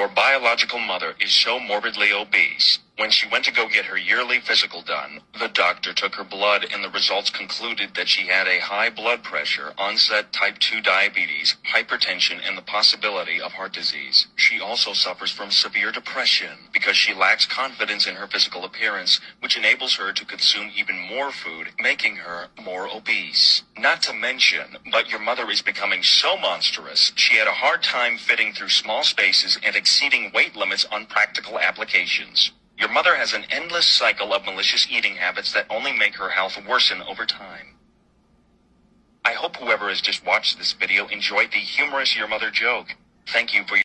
Your biological mother is so morbidly obese. When she went to go get her yearly physical done, the doctor took her blood and the results concluded that she had a high blood pressure, onset type 2 diabetes, hypertension, and the possibility of heart disease. She also suffers from severe depression because she lacks confidence in her physical appearance, which enables her to consume even more food, making her more obese. Not to mention, but your mother is becoming so monstrous, she had a hard time fitting through small spaces and exceeding weight limits on practical applications. Your mother has an endless cycle of malicious eating habits that only make her health worsen over time. I hope whoever has just watched this video enjoyed the humorous Your Mother joke. Thank you for your